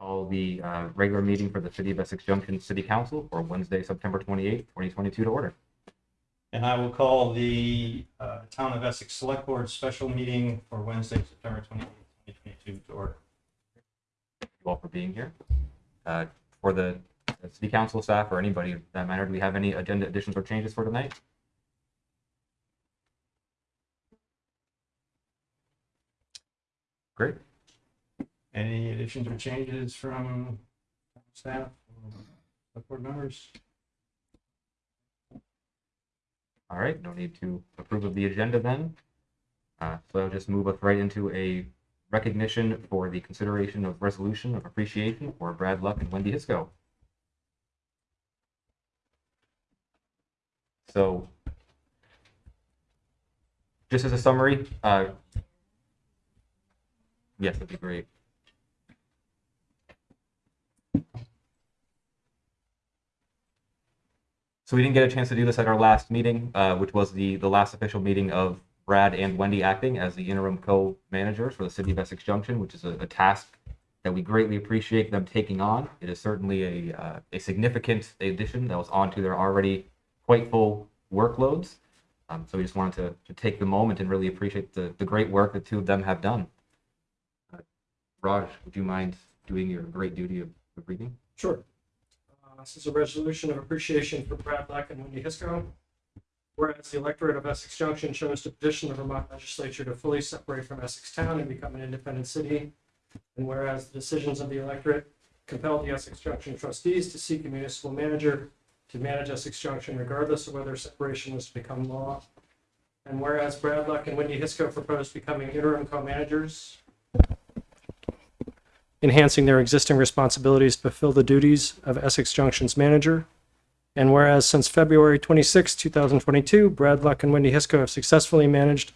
Call the uh, regular meeting for the City of Essex Junction City Council for Wednesday, September 28th, 2022 to order. And I will call the uh, Town of Essex Select Board special meeting for Wednesday, September 28th, 2022 to order. Thank you all for being here. Uh, For the City Council staff or anybody that matter, do we have any agenda additions or changes for tonight? Great. Any additions or changes from staff, or board members? All right, no need to approve of the agenda then. Uh, So I'll just move us right into a recognition for the consideration of resolution of appreciation for Brad Luck and Wendy Hiscock. So just as a summary, uh, yes, that'd be great. So we didn't get a chance to do this at our last meeting, uh, which was the, the last official meeting of Brad and Wendy acting as the interim co-managers for the city of Essex Junction, which is a, a task that we greatly appreciate them taking on. It is certainly a, uh, a significant addition that was onto their already quite full workloads. Um, so we just wanted to, to take the moment and really appreciate the, the great work the two of them have done. Uh, Raj, would you mind doing your great duty of, of reading? Sure. This is a resolution of appreciation for Brad Luck and Wendy Hiscock. Whereas the electorate of Essex Junction chose to petition the Vermont legislature to fully separate from Essex Town and become an independent city. And whereas the decisions of the electorate compelled the Essex Junction trustees to seek a municipal manager to manage Essex Junction regardless of whether separation was to become law. And whereas Brad Luck and Wendy Hiscock proposed becoming interim co-managers enhancing their existing responsibilities to fulfill the duties of Essex Junction's manager. And whereas since February 26, 2022, Brad Luck and Wendy Hiscock have successfully managed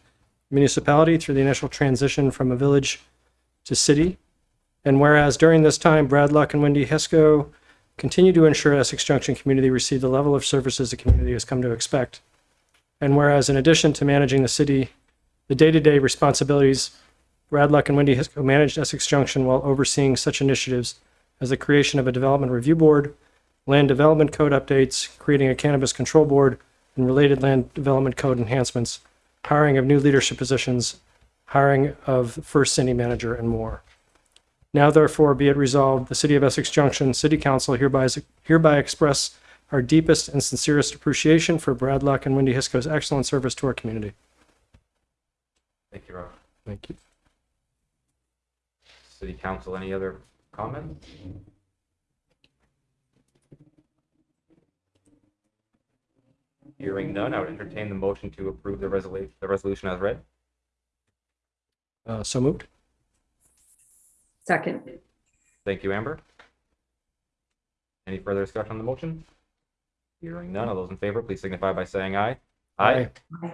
the municipality through the initial transition from a village to city. And whereas during this time, Brad Luck and Wendy Hiscock continue to ensure Essex Junction community receive the level of services the community has come to expect. And whereas in addition to managing the city, the day-to-day responsibilities Brad Luck and Wendy Hiscock managed Essex Junction while overseeing such initiatives as the creation of a development review board, land development code updates, creating a cannabis control board, and related land development code enhancements, hiring of new leadership positions, hiring of first city manager, and more. Now therefore be it resolved, the City of Essex Junction City Council hereby, hereby express our deepest and sincerest appreciation for Brad Luck and Wendy Hiscock's excellent service to our community. Thank you, Raj. Thank you. City Council, any other comments? Hearing none, I would entertain the motion to approve the resolution, the resolution as read. Uh, so moved. Second, Thank you, Amber. Any further discussion on the motion? Hearing none, all those in favor, please signify by saying aye. Aye. Aye.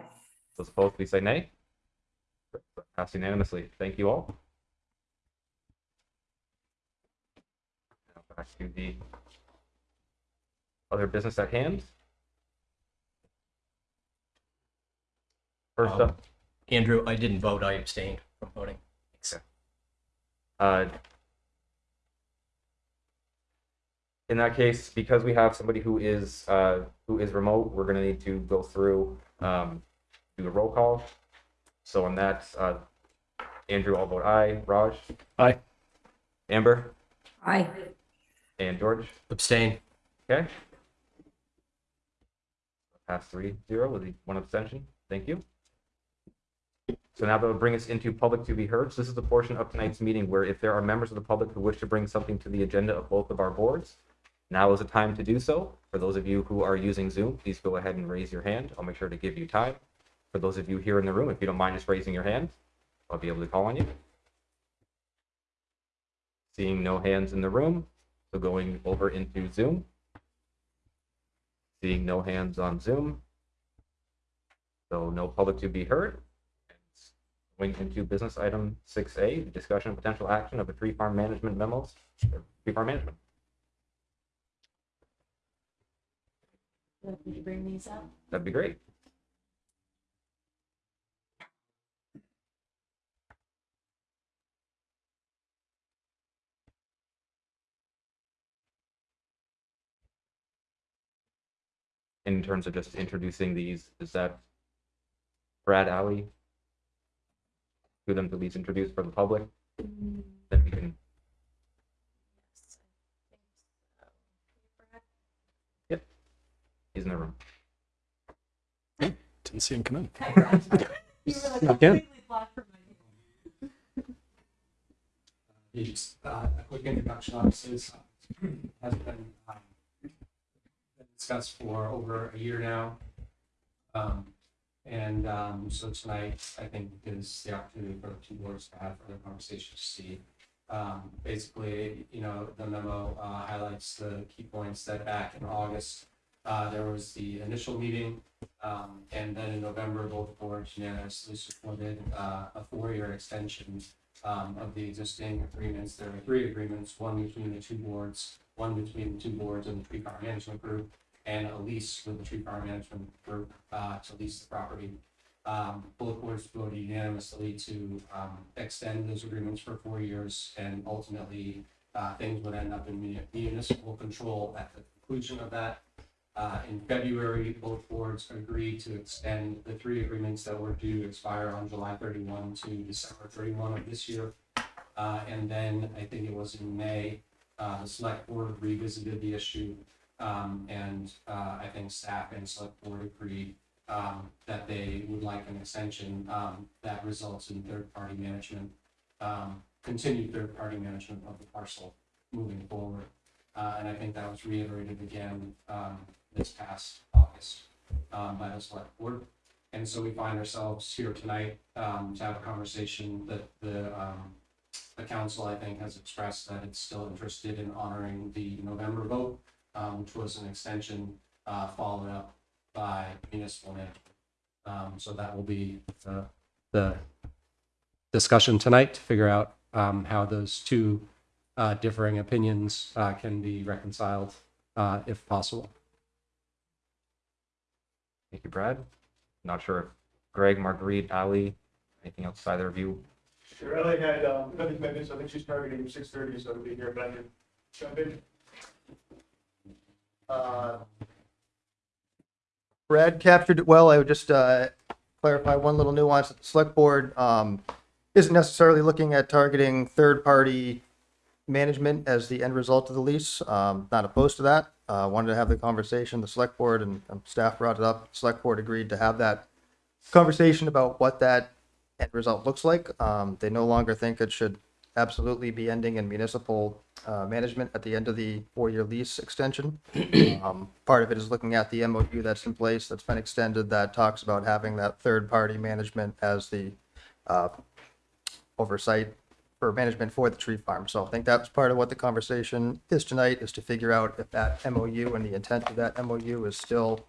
Those opposed, please say nay. Passed unanimously. Thank you all. Back to the other business at hand. First Um, up, Andrew, I didn't vote. I abstained from voting. uh, in that case, because we have somebody who is, uh, who is remote, we're gonna need to go through, um, do a roll call. So on that, uh, Andrew, I'll vote aye. Raj? Aye. Amber? aye. And George? Abstain. Okay. Pass three zero with the one abstention. Thank you. So now that will bring us into public to be heard. So this is the portion of tonight's meeting where if there are members of the public who wish to bring something to the agenda of both of our boards, now is the time to do so. For those of you who are using Zoom, please go ahead and raise your hand. I'll make sure to give you time. For those of you here in the room, if you don't mind just raising your hand, I'll be able to call on you. Seeing no hands in the room, so going over into Zoom. Seeing no hands on Zoom. So no public to be heard. Going into business item six A, discussion of potential action of the tree farm management memos, tree farm management. Would you bring these up? That'd be great. In terms of just introducing these, is that Brad Alley? Do them to be introduced for the public, Mm, then we can, yes, I think so. he's in the room. Didn't see him come in. Hi, You were like Again? completely blocked from my view. Just uh, a quick introduction, obviously, this uh, has been um, been discussed for over a year now. Um, And um, so tonight, I think is the opportunity for the two boards to have further conversations, to see. Um, Basically, you know, the memo uh, highlights the key points that back in August, uh, there was the initial meeting. um, And then in November, both boards unanimously supported uh, a four-year extension um, of the existing agreements. There are three agreements, one between the two boards, one between the two boards and the tree farm management group, and a lease with the tree farm management group, uh, to lease the property. Um, both boards voted unanimously to, um, extend those agreements for four years, and ultimately, uh, things would end up in muni- municipal control at the conclusion of that. Uh, in February, both boards agreed to extend the three agreements that were due to expire on July thirty-one to December thirty-one of this year. Uh, and then I think it was in May, uh, the select board revisited the issue. Um, and, uh, I think staff and select board agreed, um, that they would like an extension, um, that results in third-party management, um, continued third-party management of the parcel moving forward. Uh, and I think that was reiterated again, um, this past August, um, by the select board. And so we find ourselves here tonight, to have a conversation that the, the council, I think, has expressed that it's still interested in honoring the November vote, um, which was an extension, uh, followed up by municipal management. Um, so that will be the, the discussion tonight to figure out, um, how those two, uh, differing opinions, uh, can be reconciled, uh, if possible. Thank you, Brad. Not sure if Greg, Marguerite, Ali, anything else either of you? Shirley had, um, other commitments, I think she's targeting six thirty, so it'll be here, but I can jump in. Uh, Brad captured it well, I would just, uh, clarify one little nuance, that the select board, um, isn't necessarily looking at targeting third-party management as the end result of the lease, um, not opposed to that. Uh, wanted to have the conversation, the select board and, staff brought it up, select board agreed to have that conversation about what that end result looks like. Um, they no longer think it should absolutely be ending in municipal uh, management at the end of the four-year lease extension. Um, part of it is looking at the MOU that's in place, that's been extended, that talks about having that third-party management as the uh, oversight for management for the tree farm. So I think that's part of what the conversation is tonight, is to figure out if that MOU and the intent of that MOU is still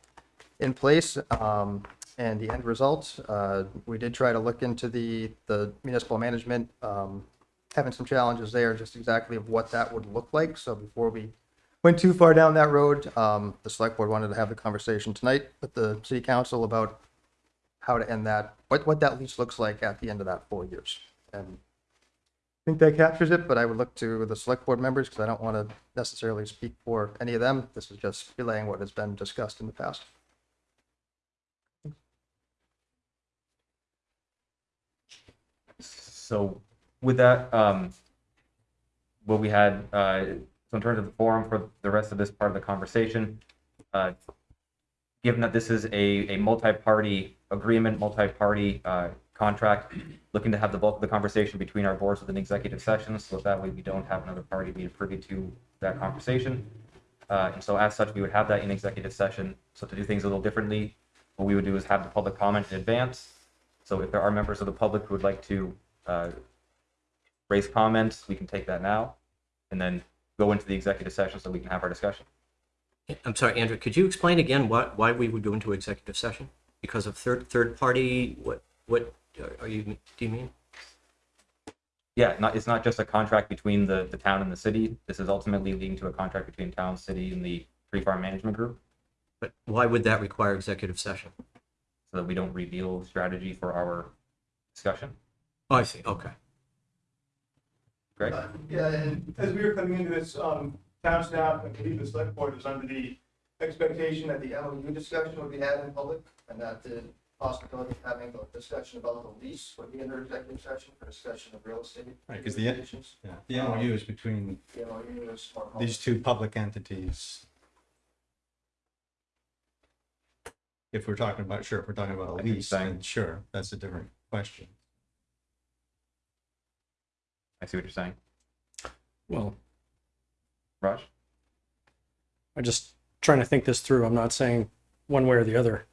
in place. Um, and the end result, uh, we did try to look into the, the municipal management, um, having some challenges there, just exactly of what that would look like. So before we went too far down that road, um, the select board wanted to have the conversation tonight with the city council about how to end that, what, what that lease looks like at the end of that four years. And I think that captures it, but I would look to the select board members because I don't want to necessarily speak for any of them. This is just relaying what has been discussed in the past. So with that, um, what we had, uh, so in terms of the forum for the rest of this part of the conversation, uh, given that this is a, a multi-party agreement, multi-party, uh, contract, looking to have the bulk of the conversation between our boards with an executive session, so that way we don't have another party be privy to that conversation. Uh, and so as such, we would have that in executive session. So to do things a little differently, what we would do is have the public comment in advance. So if there are members of the public who would like to uh, raise comments, we can take that now, and then go into the executive session so we can have our discussion. I'm sorry, Andrew, could you explain again why, why we would go into executive session? Because of third, third party, what, what uh, are you, do you mean? Yeah, not, it's not just a contract between the, the town and the city. This is ultimately leading to a contract between town, city, and the tree farm management group, But why would that require executive session? so that we don't reveal strategy for our discussion. Oh, I see, okay. Greg? Uh, Yeah, and as we were coming into this, um, town staff, I believe the select board was under the expectation that the MOU discussion would be had in public and that the possibility of having a discussion about the lease would be under executive session for discussion of real estate. Right, 'cause the- negotiations. Yeah, the MOU is between The MOU is more public. these two public entities. If we're talking about, sure, if we're talking about a see what lease, saying. then sure, that's a different question. I see what you're saying. Well, Raj? I'm just trying to think this through. I'm not saying one way or the other.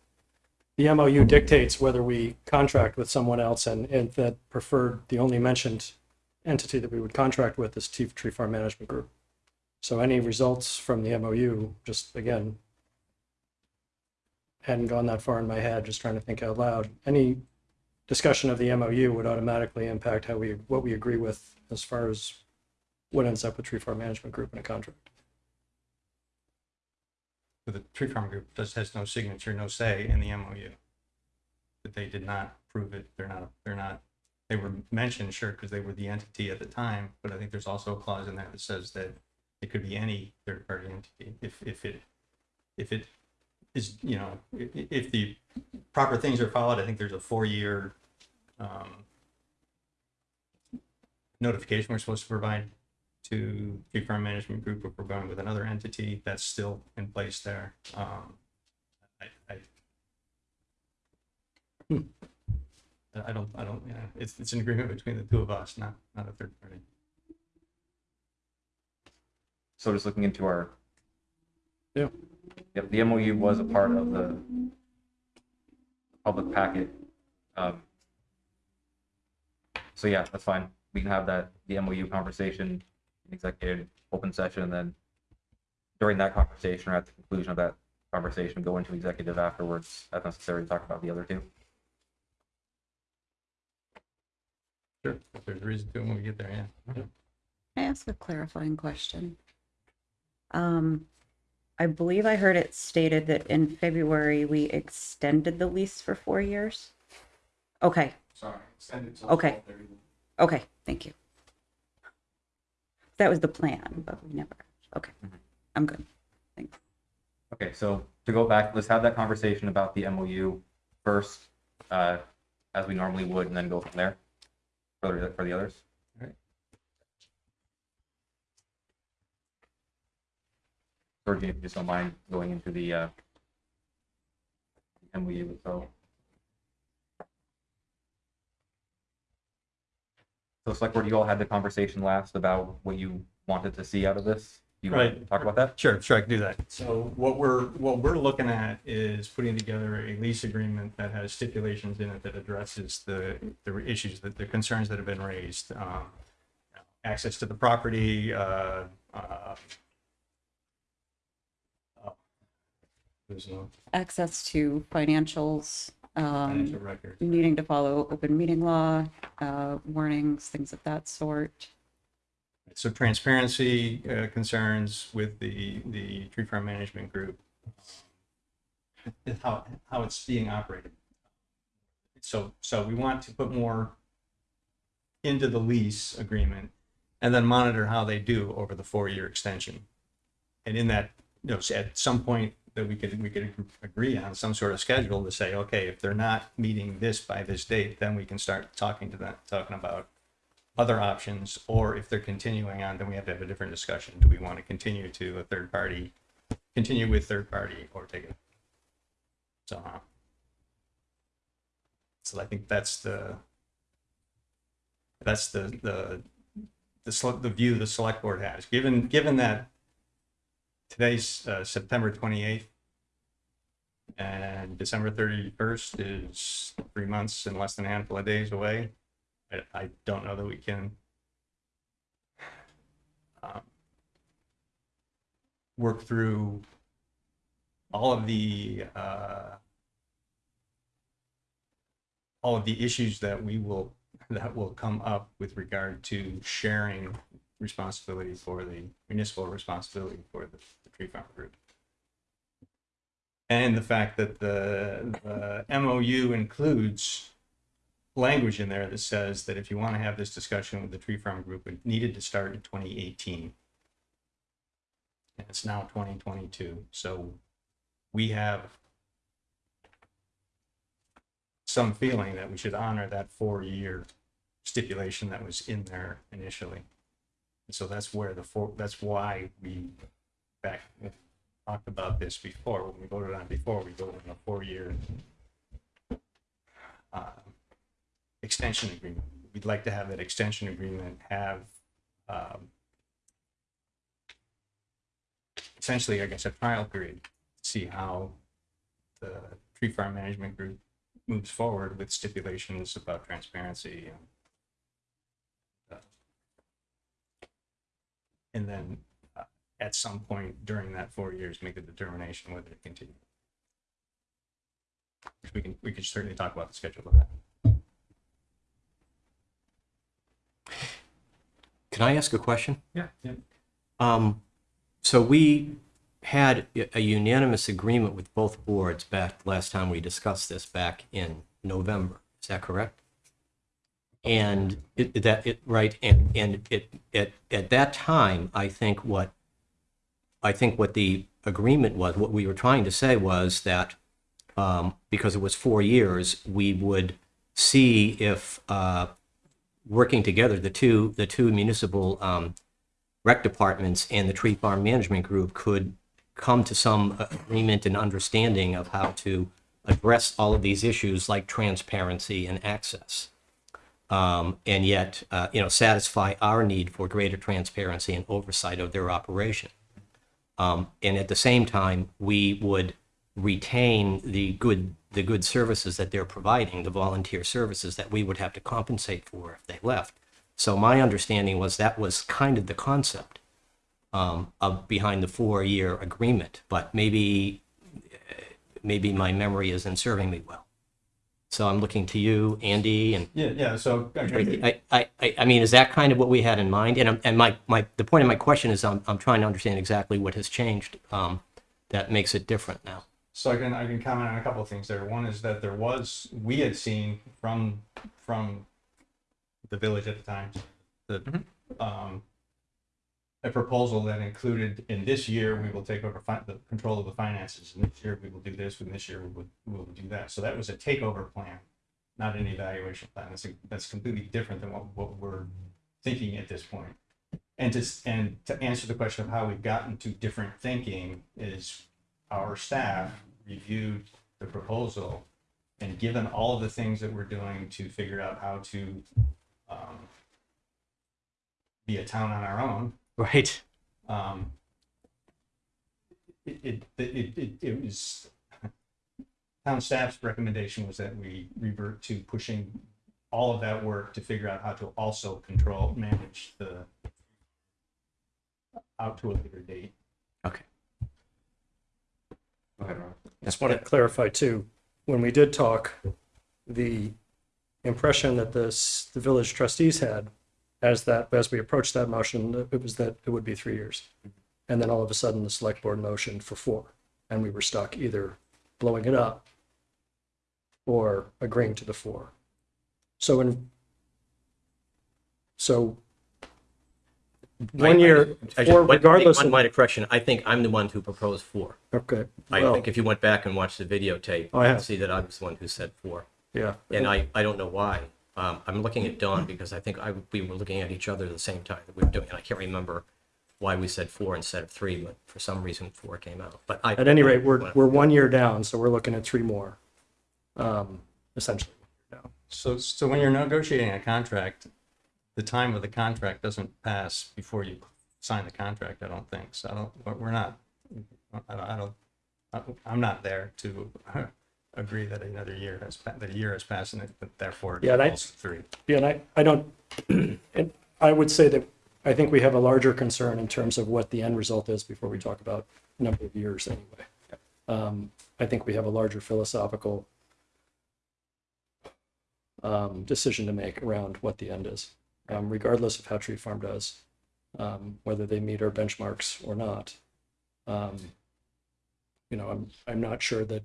The MOU dictates whether we contract with someone else and, and that preferred, the only mentioned entity that we would contract with is Chief Tree Farm Management Group. So any results from the MOU, just again, hadn't gone that far in my head, just trying to think out loud. Any discussion of the MOU would automatically impact how we, what we agree with as far as what ends up with Tree Farm Management Group in a contract. But the tree farm group just has no signature, no say in the MOU. That they did not prove it, they're not, they're not, they were mentioned, sure, because they were the entity at the time, but I think there's also a clause in there that says that it could be any third-party entity, if, if it, if it is, you know, if the proper things are followed, I think there's a four-year, um, notification we're supposed to provide to tree farm management group if we're going with another entity, that's still in place there. Um, I, I. Hmm. I don't, I don't, yeah, it's, it's an agreement between the two of us, not, not a third party. So just looking into our. Yeah. Yep, the MOU was a part of the public packet. Um, So yeah, that's fine. We can have that, the MOU conversation, executive open session, and then during that conversation or at the conclusion of that conversation, go into executive afterwards as necessary to talk about the other two. Sure. If there's a reason to when we get there, yeah. Can I ask a clarifying question? Um, I believe I heard it stated that in February, we extended the lease for four years. Okay, Sorry, extended till Okay. 12:31. okay, thank you. That was the plan, but we never, okay, Mhm. I'm good. Okay, so to go back, let's have that conversation about the MOU first, uh, as we normally would, and then go from there for the, for the others. Alright. Georgie, if you just don't mind going into the, uh, MOU itself. So select board, you all had the conversation last about what you wanted to see out of this. You want to Right. talk about that? Sure, sure, I can do that. So what we're, what we're looking at is putting together a lease agreement that has stipulations in it that addresses the, the issues, that the concerns that have been raised. um, Access to the property, uh, uh, oh, There's no Access to financials, financial um, needing to follow open meeting law, uh, warnings, things of that sort. So transparency uh, concerns with the, the tree farm management group. How, how it's being operated. So, so we want to put more into the lease agreement and then monitor how they do over the four-year extension. And in that, you know, at some point that we could, we could agree on some sort of schedule to say, okay, if they're not meeting this by this date, then we can start talking to them, talking about other options, or if they're continuing on, then we have to have a different discussion. Do we want to continue to a third party, continue with third party, or take it? So, uh, so I think that's the, that's the, the, the, the view the select board has, given, given that today's uh, September 28th and December 31st is three months and less than a handful of days away. I, I don't know that we can um, work through all of the uh, all of the issues that we will that will come up with regard to sharing responsibility for the municipal responsibility for the, the tree farm group. And the fact that the, the MOU includes language in there that says that if you want to have this discussion with the tree farm group, it needed to start in 2018. And it's now 2022. So we have some feeling that we should honor that four-year stipulation that was in there initially. And so that's where the four, that's why we back, talked about this before, when we voted on before, we voted on a four-year uh, extension agreement. We'd like to have that extension agreement have um, essentially, I guess, a trial period, to see how the tree farm management group moves forward with stipulations about transparency and and then uh, at some point during that four years, make a determination whether to continue. We can, we could certainly talk about the schedule of that. Can I ask a question? Yeah. Yeah. Um, so we had a unanimous agreement with both boards back last time we discussed this back in November. Is that correct? And it, that it right and and it at at that time I think what I think what the agreement was what we were trying to say was that um, because it was four years we would see if uh, working together the two the two municipal um, rec departments and the tree farm management group could come to some agreement and understanding of how to address all of these issues like transparency and access. Um, and yet, uh, you know, satisfy our need for greater transparency and oversight of their operation. Um, and at the same time, we would retain the good the good services that they're providing, the volunteer services that we would have to compensate for if they left. So my understanding was that was kind of the concept um, of behind the four-year agreement, but maybe maybe my memory isn't serving me well. So I'm looking to you, Andy, and Yeah, yeah, so. I, I, I, I mean, is that kind of what we had in mind? And, I'm- and my, my, the point of my question is I'm, I'm trying to understand exactly what has changed um, that makes it different now. So I can I can comment on a couple of things there. One is that there was we had seen from from the village at the time the um, a proposal that included in this year we will take over the control of the finances and this year we will do this and this year we will, we will do that. So that was a takeover plan, not an evaluation plan. That's a, that's completely different than what, what we're thinking at this point. And to and to answer the question of how we've gotten to different thinking is our staff reviewed the proposal and given all of the things that we're doing to figure out how to um, be a town on our own, Right. um, it, it, it, it, it was town staff's recommendation was that we revert to pushing all of that work to figure out how to also control, manage the out to a later date. Okay. Go ahead, Ron. Just want to clarify too, when we did talk, the impression that the, the village trustees had as that, as we approached that motion, it was that it would be three years. And then all of a sudden, the select board motioned for four, and we were stuck either blowing it up or agreeing to the four. So in, so one year, I four just, one, regardless one of, minor correction. I think I'm the one who proposed four. okay, I well, think if you went back and watched the videotape, Oh, I you'd have. see that I was the one who said four. yeah. And I, I don't know why. Um, I'm looking at Dawn because I think I, we were looking at each other at the same time that we were doing it. I can't remember why we said four instead of three, but for some reason four came out. But I. At any rate, we're, we're one year down, so we're looking at three more, um, essentially. So, so when you're negotiating a contract, the time of the contract doesn't pass before you sign the contract, I don't think. So I don't, we're- we're not, I don't, I don't, I'm not there to agree that another year has, pa- that a year has passed and it- that therefore it Yeah, and I- three. Yeah, and I, I don't, and I would say that I think we have a larger concern in terms of what the end result is before we talk about number of years anyway. Um, I think we have a larger philosophical um, decision to make around what the end is, um, regardless of how Tree Farm does, um, whether they meet our benchmarks or not. Um, you know, I'm, I'm not sure that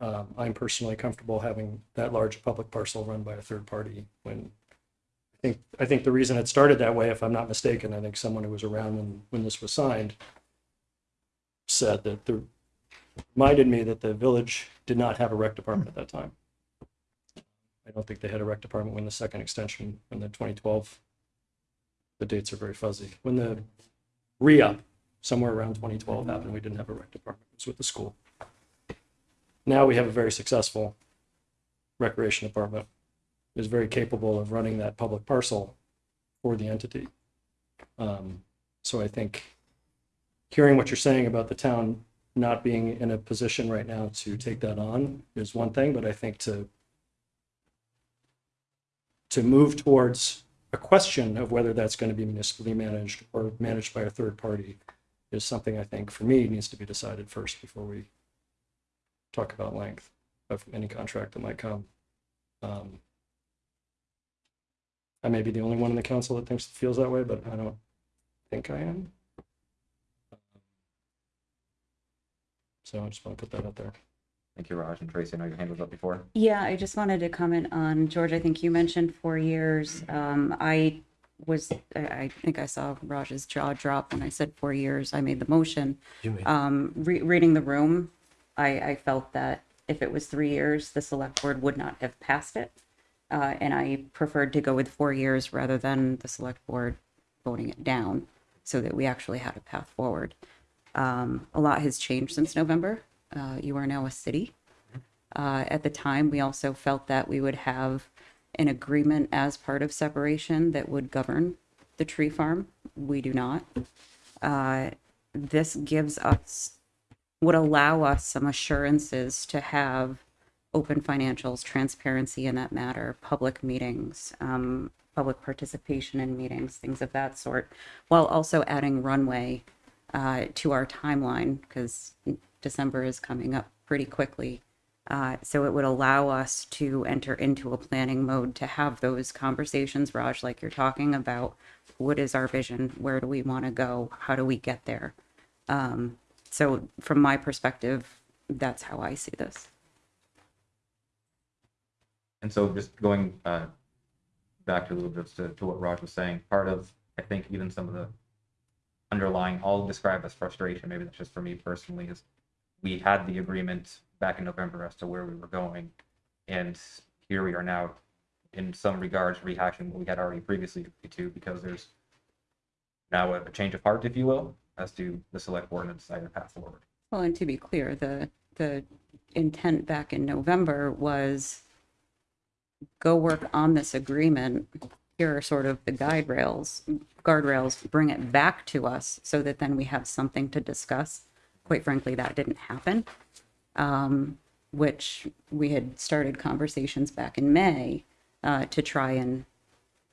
um, I'm personally comfortable having that large public parcel run by a third party when I think, I think the reason it started that way, if I'm not mistaken, I think someone who was around when, when this was signed said that the, reminded me that the village did not have a rec department at that time. I don't think they had a rec department when the second extension in the 2012. The dates are very fuzzy. When the re-up, somewhere around 2012 happened, we didn't have a rec department. It was with the school. Now we have a very successful recreation department. Is very capable of running that public parcel for the entity. Um, so I think hearing what you're saying about the town not being in a position right now to take that on is one thing, but I think to to move towards a question of whether that's going to be municipally managed or managed by a third party is something I think for me needs to be decided first before we talk about length of any contract that might come. Um, I may be the only one in the council that thinks feels that way, but I don't think I am. So I just want to put that out there. Thank you, Raj and Tracy. I know your hand was up before. Yeah, I just wanted to comment on, George, I think you mentioned four years. Um, I was, I, I think I saw Raj's jaw drop when I said four years. I made the motion. You may- Um, re- reading the room, I, I felt that if it was three years, the select board would not have passed it. Uh, and I preferred to go with four years rather than the select board voting it down so that we actually had a path forward. Um, a lot has changed since November. Uh, you are now a city. Uh, at the time, we also felt that we would have an agreement as part of separation that would govern the tree farm. We do not. Uh, this gives us, would allow us some assurances to have open financials, transparency in that matter, public meetings, um, public participation in meetings, things of that sort, while also adding runway uh, to our timeline because December is coming up pretty quickly. Uh, so it would allow us to enter into a planning mode to have those conversations, Raj, like you're talking about. What is our vision? Where do we want to go? How do we get there? Um, so from my perspective, that's how I see this. And so just going uh, back to a little bit to, to what Raj was saying, part of, I think, even some of the underlying, I'll describe as frustration, maybe that's just for me personally, is we had the agreement back in November as to where we were going. And here we are now, in some regards, rehashing what we had already previously agreed to because there's now a change of heart, if you will, as to the select board and decide to path forward. Well, and to be clear, the, the intent back in November was go work on this agreement. Here are sort of the guide rails, guardrails, bring it back to us so that then we have something to discuss. Quite frankly, that didn't happen. Um, which we had started conversations back in May, uh, to try and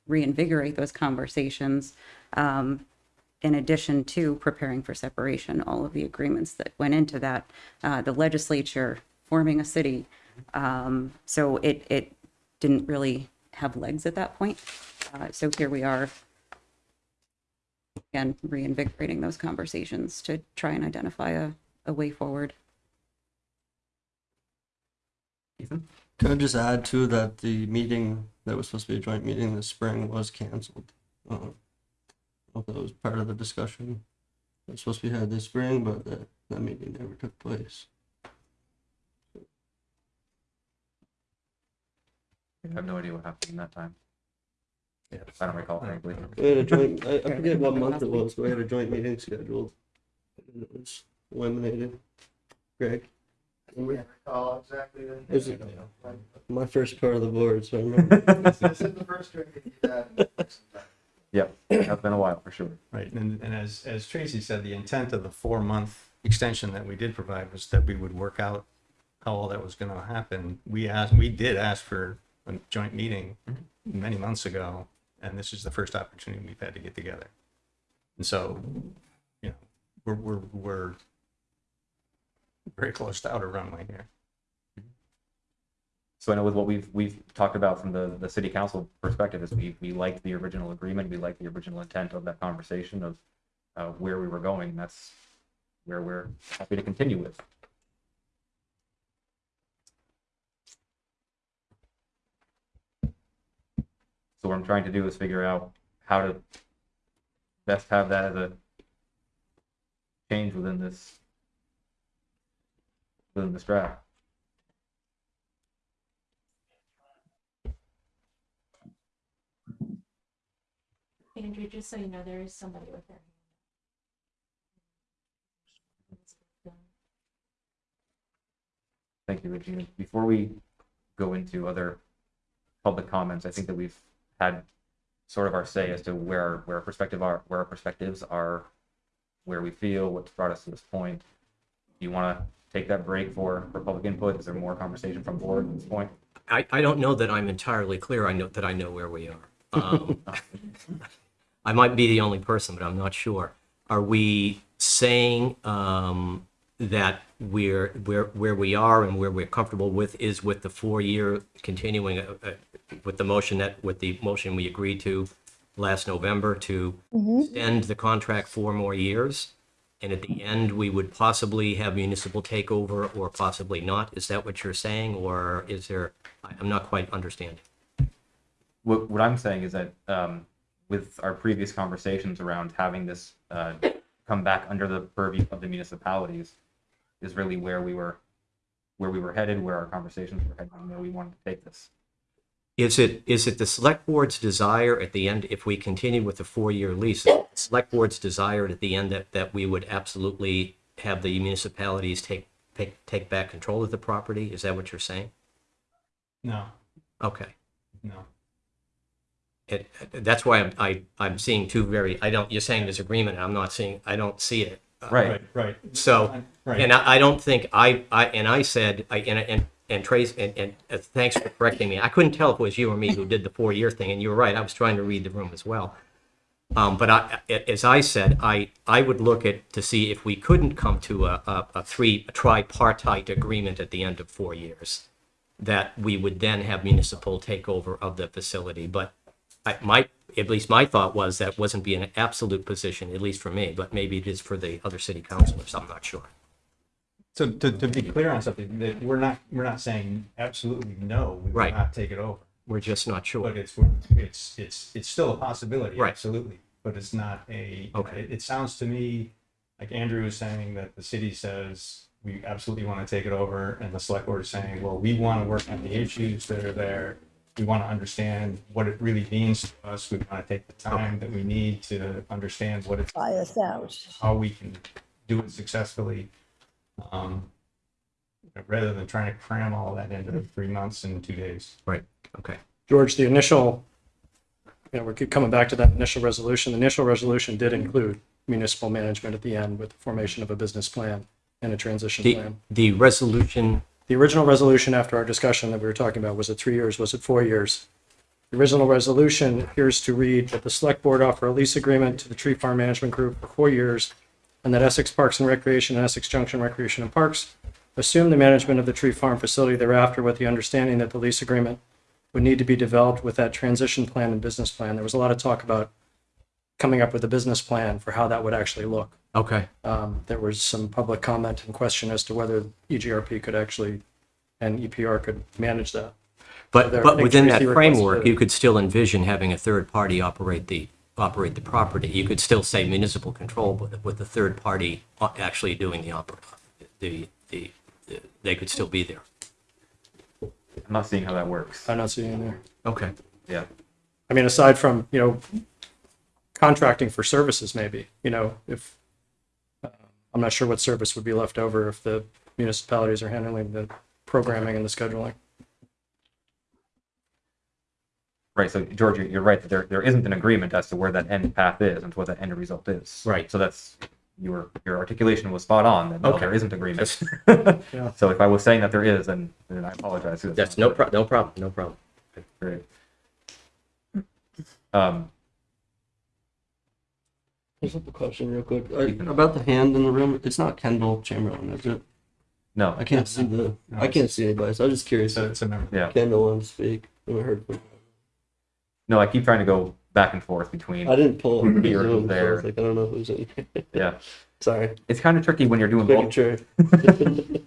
reinvigorate those conversations. Um, in addition to preparing for separation, all of the agreements that went into that, uh, the legislature forming a city. Um, so it, it didn't really have legs at that point. Uh, so here we are, again, reinvigorating those conversations to try and identify a, a way forward. Ethan? Can I just add too that the meeting that was supposed to be a joint meeting this spring was canceled? Uh, I don't know if that was part of the discussion. It was supposed to be had this spring, but that, that meeting never took place. I have no idea what happened in that time. Yeah. I don't recall frankly. We had a joint, I, I forget what month it was, but we had a joint meeting scheduled. And it was eliminated. Greg? remember? recall exactly. the- Is it- My first part of the board, so I remember. This this is the first drink that you've had. Yep, that's been a while for sure. Right, and, and as, as Tracy said, the intent of the four-month extension that we did provide was that we would work out how all that was gonna happen. We asked, we did ask for a joint meeting mm-hmm. many months ago, and this is the first opportunity we've had to get together. And so, you know, we're, we're, we're very close to outer runway here. So I know with what we've, we've talked about from the, the city council perspective is we, we liked the original agreement, we liked the original intent of that conversation of uh, where we were going, that's where we're happy to continue with. So what I'm trying to do is figure out how to best have that as a change within this within this draft. Andrew, just so you know, there is somebody with their hand. Thank you, Regina. Before we go into other public comments, I think that we've had sort of our say as to where, where our perspective are, where our perspectives are, where we feel, what's brought us to this point. Do you want to take that break for, for public input? Is there more conversation from board at this point? I, I don't know that I'm entirely clear. I know that I know where we are. Um, I might be the only person, but I'm not sure. Are we saying um, that we're where where we are and where we're comfortable with is with the four-year continuing uh, uh, with the motion that with the motion we agreed to last November to extend the contract four more years? And at the end, we would possibly have municipal takeover or possibly not. Is that what you're saying? Or is there, I- I'm not quite understanding. What, what I'm saying is that, um, with our previous conversations around having this, uh, come back under the purview of the municipalities is really where we were, where we were headed, where our conversations were headed, and where we wanted to take this. Is it, is it the select board's desire at the end, if we continue with the four-year lease, the select board's desire at the end that, that we would absolutely have the municipalities take, take, take back control of the property? Is that what you're saying? No, Okay. no. It, that's why I'm, I, I'm seeing two very, I don't, you're saying there's agreement, and I'm not seeing, I don't see it. Right. Right, right. So, Right. And I, I don't think I, I, and I said, I, and, and, and Trace, and, and uh, thanks for correcting me. I couldn't tell if it was you or me who did the four-year thing, and you were right. I was trying to read the room as well. Um, but I, a- as I said, I, I would look at, to see if we couldn't come to a, a, a three, a tripartite agreement at the end of four years, that we would then have municipal takeover of the facility. But I, my, at least my thought was that wasn't be an absolute position, at least for me, but maybe it is for the other city councilors. I'm not sure. So to, to be clear on something, that we're not, we're not saying absolutely no, we will Right. not take it over. We're just not sure. But it's, it's, it's, it's still a possibility, Right. absolutely, but it's not a, Okay. it, it sounds to me like Andrew is saying that the city says we absolutely want to take it over, and the select board is saying, well, we want to work on the issues that are there. We want to understand what it really means to us. We want to take the time that we need to understand what it's, Buy us out. how we can do it successfully. Um, rather than trying to cram all that into three months and two days. Right, okay. George, the initial, you know, we're coming back to that initial resolution. The initial resolution did include municipal management at the end with the formation of a business plan and a transition The, plan. the resolution, The original resolution after our discussion that we were talking about, was it three years? Was it four years? The original resolution appears to read that the select board offer a lease agreement to the tree farm management group for four years and that Essex Parks and Recreation and Essex Junction Recreation and Parks assume the management of the tree farm facility thereafter with the understanding that the lease agreement would need to be developed with that transition plan and business plan. There was a lot of talk about coming up with a business plan for how that would actually look. Okay, Um, there was some public comment and question as to whether E EJRP could actually and EPR could manage that. but, There- I but within that Tracy requested framework, it. you could still envision having a third party operate the, operate the property. You could still say municipal control, but with the third party uh, actually doing the oper, the, the, the- they could still be there. I'm not seeing how that works. I'm not seeing it there. Okay. Yeah. I mean, aside from, you know, contracting for services, maybe, you know, if, I'm not sure what service would be left over if the municipalities are handling the programming and the scheduling. Right, so George, you're- you're right that there, there isn't an agreement as to where that end path is and to what that end result is. Right. So that's, your, your articulation was spot on, that no, Okay. there isn't agreement. Yeah. So if I was saying that there is, then, then I apologize. That's no pro, no problem, no problem. Great. Um, Just have a question real quick. I, about the hand in the room. It's not Kendall Chamberlain, is it? no, I can't see the. No, I can't see anybody. So I was just curious. So if it's a member. yeah, Kendall wanted to speak. I heard. From, no, I keep trying to go back and forth between, I didn't pull up the Here, Zoom, so I there. was like, I don't know who's in. here. yeah. Sorry. It's kind of tricky when you're doing Making both. sure.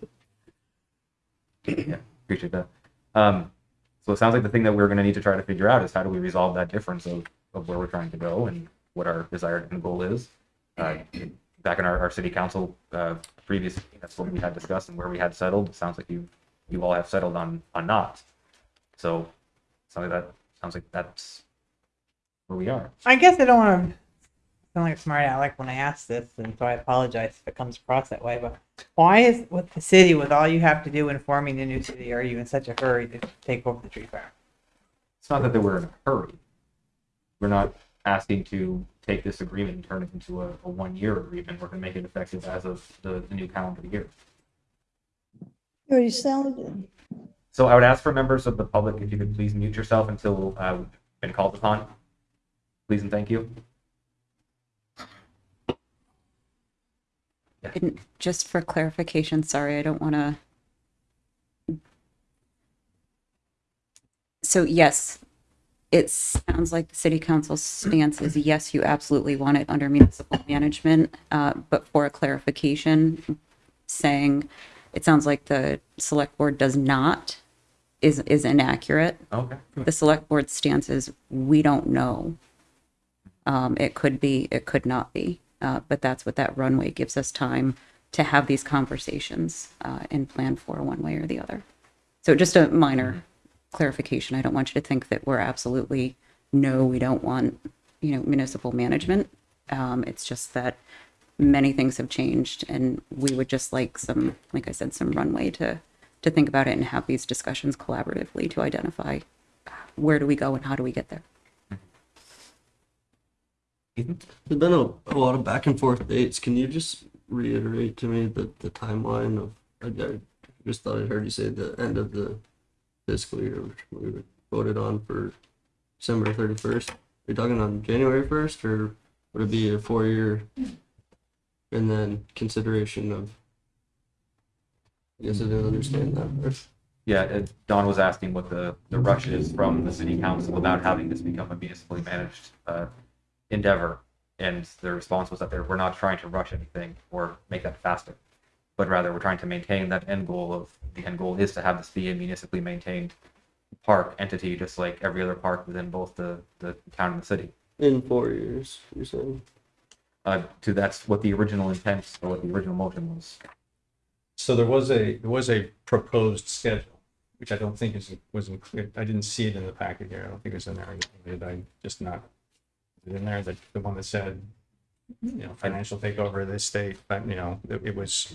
Yeah, appreciate that. Um, so it sounds like the thing that we're gonna need to try to figure out is how do we resolve that difference of, of where we're trying to go and what our desired end goal is. Uh, back in our, our city council, uh, previous, that's what we had discussed and where we had settled. It sounds like you, you all have settled on, on not. So, something that, sounds like that's where we are. I guess I don't want to sound like a smart aleck when I ask this, and so I apologize if it comes across that way. But why is with the city, with all you have to do in forming the new city, are you in such a hurry to take over the tree farm? It's not that they were in a hurry. We're not asking to take this agreement and turn it into a, a one-year agreement. We're gonna make it effective as of the, the new calendar year. You already sounded. So I would ask for members of the public if you could please mute yourself until uh, we've been called upon. Please and thank you. And just for clarification, sorry, I don't want to. So yes, it sounds like the city council stance is yes, you absolutely want it under municipal management. Uh, but for a clarification, saying it sounds like the select board does not is is inaccurate. Okay. The select board stance is we don't know. Um, it could be, it could not be, uh, but that's what that runway gives us time to have these conversations uh, and plan for one way or the other. So just a minor clarification. I don't want you to think that we're absolutely no, we don't want you know municipal management. Um, it's just that many things have changed, and we would just like some, like I said, some runway to to think about it and have these discussions collaboratively to identify where do we go and how do we get there. There's been a, a lot of back and forth dates. Can you just reiterate to me the, the timeline of, I, I just thought I heard you say the end of the fiscal year, which we voted on for December thirty-first. Are you talking on January first, or would it be a four-year? And then consideration of, I guess I didn't understand that. Yeah, uh, Don was asking what the, the rush is from the city council about having this become a municipally managed uh, endeavor. And the response was that they were not trying to rush anything or make that faster, but rather we're trying to maintain that end goal of, the end goal is to have this be a municipally maintained park entity, just like every other park within both the, the town and the city. In four years, you're saying? Uh, to, that's what the original intent or what the original motion was. So there was a, there was a proposed schedule, which I don't think is, was included. I didn't see it in the packet here. I don't think it was in there. Did I just not? is it In there, the, the one that said, you know, financial takeover of the state, but, you know, it, it was,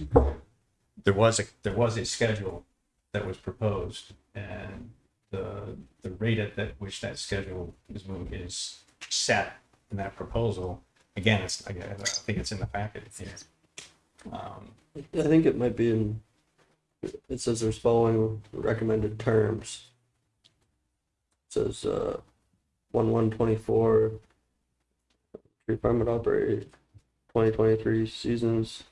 there was a, there was a schedule that was proposed and the, the rate at that, which that schedule is moving is set in that proposal. Again, it's, I, I think it's in the packet. Um, I think it might be in, it says there's following recommended terms. It Says, uh, one, one, twenty-four. Tree farm would operate twenty twenty-three seasons.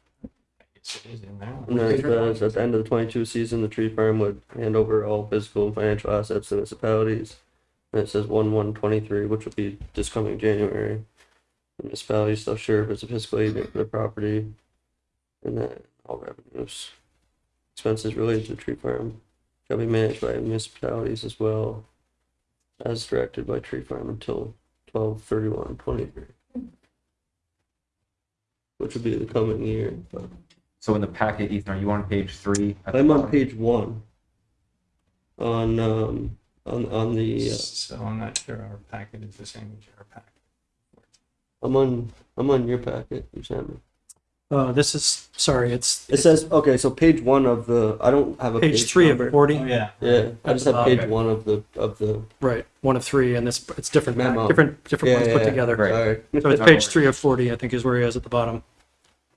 It's, it is in there. And then it says at the end of the twenty-two season, the tree farm would hand over all physical and financial assets to municipalities. And it says one, one, twenty-three, which will be this coming January. The Municipality shall as a fiscal agent for the property. And then all revenues, expenses related to the tree farm shall be managed by municipalities as well as directed by tree farm until twelve thirty-one twenty-three. Which would be the coming year, but So in the packet, Ethan, are you on page three? at the I'm on bottom? page one. On, um, on, on the, uh, So I'm not sure our packet is the same as your packet. I'm on, I'm on your packet, you sent me. Uh, this is, sorry, it's. It says, okay, so page one of the, I don't have a page Page three number. of 40. yeah. Yeah, I just have page Okay. one of the, of the, Right, one of three, and this, it's different, Memo. different, different Yeah, ones yeah, put yeah. together. Right. sorry. So it's page three of 40, I think is where he is at the bottom.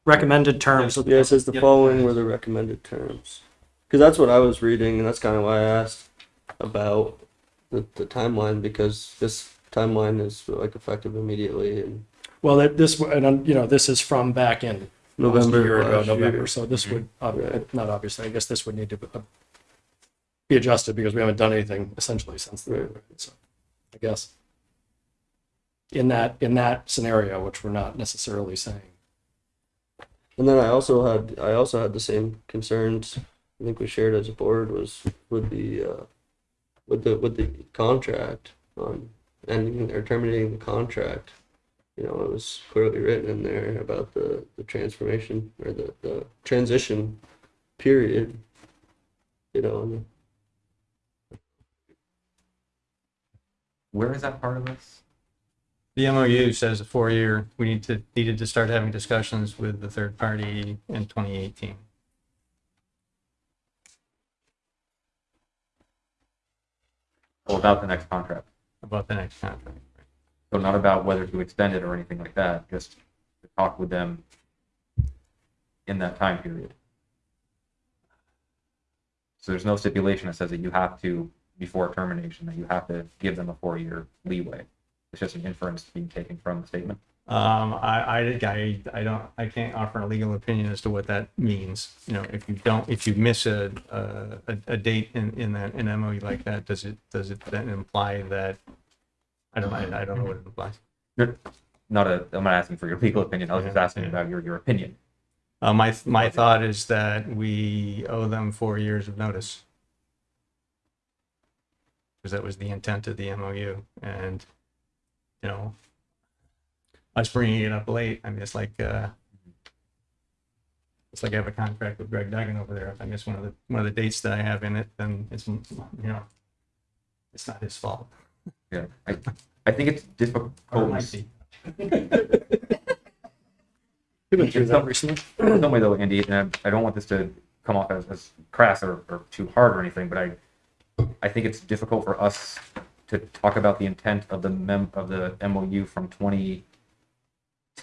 Recommended terms. Yeah, it says the Yep. following were the recommended terms. Cause that's what I was reading and that's kind of why I asked about the, the timeline because this timeline is like effective immediately in Well, that- this, and, um, you know, this is from back in. Almost November. A year ago, last November, year. so this would, ob- Right. not obviously, I guess this would need to uh, be adjusted because we haven't done anything essentially since then. Right. So, I guess. In that, in that scenario, which we're not necessarily saying. And then I also had I also had the same concerns. I think we shared as a board was with the uh, with the with the contract on ending or terminating the contract. You know, it was clearly written in there about the, the transformation or the, the transition period. You know, Where is that part of this? The MOU says a four-year, we need to, needed to start having discussions with the third party in 2018. Oh, about the next contract. about the next contract. So not about whether to extend it or anything like that, just to talk with them in that time period. So there's no stipulation that says that you have to, before termination, that you have to give them a four-year leeway. It's just an inference being taken from the statement. Um, I, I, I, I don't, I can't offer a legal opinion as to what that means. You know, if you don't, if you miss a, a, a date in, in that, in MOU like that, does it, does it then imply that? I don't, I, I don't know what it implies. Not a, I'm not asking for your legal opinion, I was just asking yeah. about your, your opinion. Uh, my, my thought is that we owe them four years of notice. Because that was the intent of the MOU and, you know, us bringing it up late, I mean, it's like, uh, it's like I have a contract with Greg Duggan over there. If I miss one of the, one of the dates that I have in it, then it's, you know, it's not his fault. Yeah, I, I think it's difficult. Or it might be. You've been through In that some- recently. in some way though, Andy, and I, I don't want this to come off as, as crass or, or too hard or anything, but I, I think it's difficult for us to talk about the intent of the mem, of the MOU from twenty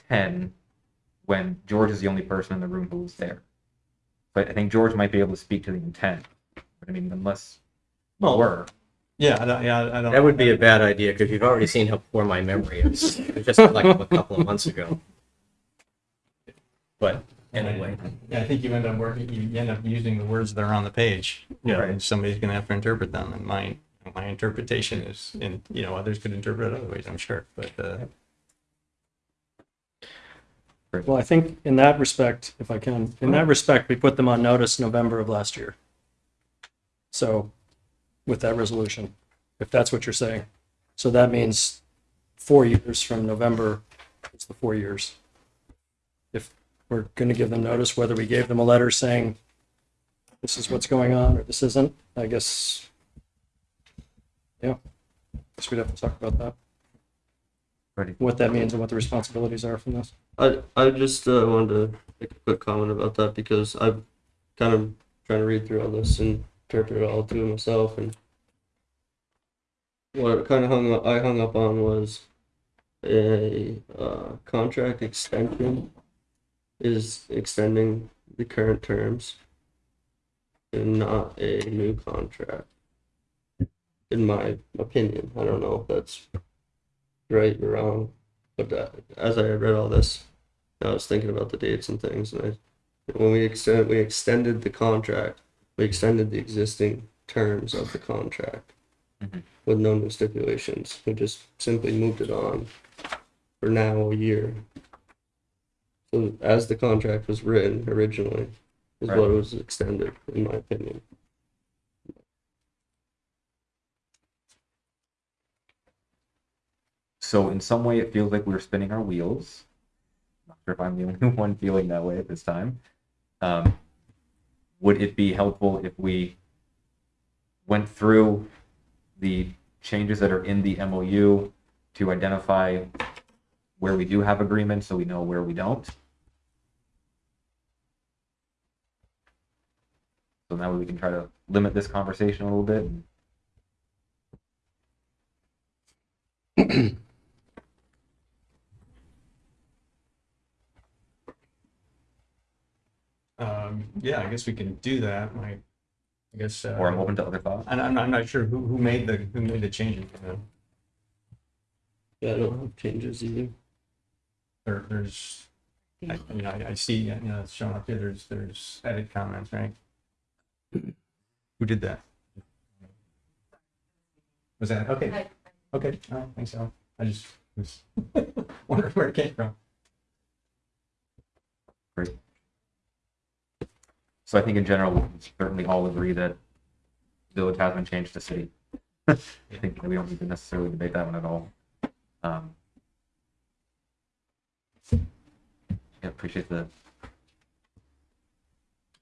ten when George is the only person in the room who was there. But I think George might be able to speak to the intent, but I mean, unless Well, were. Yeah, I don't, yeah, I don't. That would be a bad idea because you've already seen how poor my memory is. It was just like a couple of months ago. But anyway, Yeah, I think you end up working, you end up using the words that are on the page. You know, Right. and somebody's gonna have to interpret them, and my, my interpretation is, and, you know, others could interpret it other ways, I'm sure, but, uh, Well, I think in that respect, if I can, in that respect, we put them on notice November of last year. So with that resolution, if that's what you're saying. So that means four years from November, it's the four years. If we're going to give them notice, whether we gave them a letter saying this is what's going on or this isn't, I guess, yeah, I guess we'd have to talk about that, Ready. what that means and what the responsibilities are from this. I I just uh, wanted to make a quick comment about that because I'm kind of trying to read through all this and interpret it all to myself and what kind of hung up, I hung up on was a uh, contract extension is extending the current terms and not a new contract. In my opinion, I don't know if that's right or wrong, but uh, as I read all this, I was thinking about the dates and things, and I, when we extend, we extended the contract, we extended the existing terms of the contract Mhm. with no new stipulations. We just simply moved it on for now a year. So as the contract was written originally, is Right. what was extended, in my opinion. So in some way, it feels like we're spinning our wheels. Not sure if I'm the only one feeling that way at this time. Um, would it be helpful if we went through the changes that are in the MOU to identify where we do have agreement so we know where we don't? So now we can try to limit this conversation a little bit um, yeah, I guess we can do that, I, I guess. uh, or I'm open to other thoughts. And I'm, I'm not sure who, who made the, who made the changes, you know? Yeah, I don't have changes either. There, there's, I, you know, I, I see, you know, it's showing up here, there's, there's edit comments, right? Who did that? Was that, okay, okay, all right, thanks, Alan. I just was wondering where it came from. So I think in general, we can certainly all agree that village has been changed to city. I think we don't need to necessarily debate that one at all. Um, Yeah, appreciate the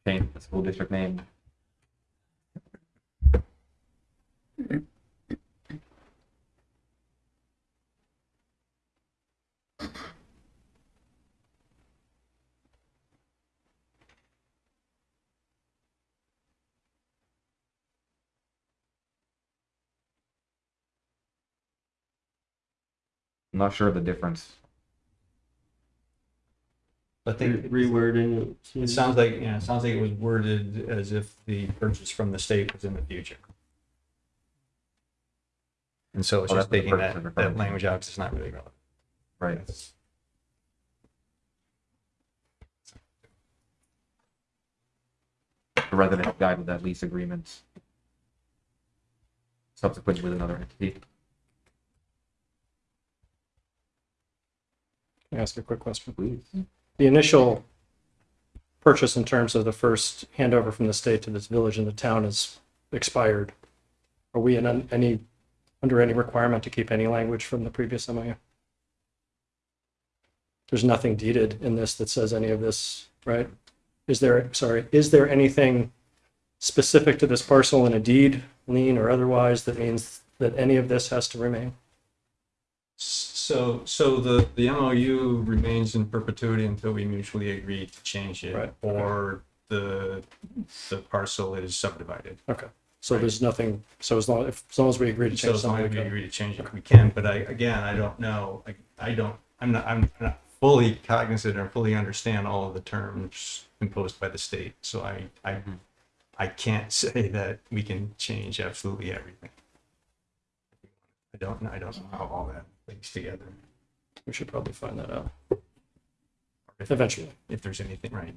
change the school district name. I'm not sure of the difference. I think Rewording it. it sounds like, yeah, it sounds like it was worded as if the purchase from the state was in the future. And so it's Oh, just that's the taking purpose that, is referring that to. language out, 'cause it's not really relevant. Right. rather than guide with that lease agreement subsequently with another entity. Can I ask a quick question? Please. The initial purchase in terms of the first handover from the state to this village and the town is expired. Are we in an- any, under any requirement to keep any language from the previous MOU? There's nothing deeded in this that says any of this, right? Is there, sorry, is there anything specific to this parcel in a deed, lien, or otherwise that means that any of this has to remain? So, so the, the MOU remains in perpetuity until we mutually agree to change it Right. or the, the parcel is subdivided. Okay, so there's nothing, so as long, if, as long as we agree to So change as long something, as we agree to change it, we can, but I, again, I don't know, like, I don't, I'm not, I'm not fully cognizant or fully understand all of the terms imposed by the state, so I, I, mm-hmm. I can't say that we can change absolutely everything. I don't, know. I don't know how all that links together. We should probably find that out if- eventually. If there's anything, right?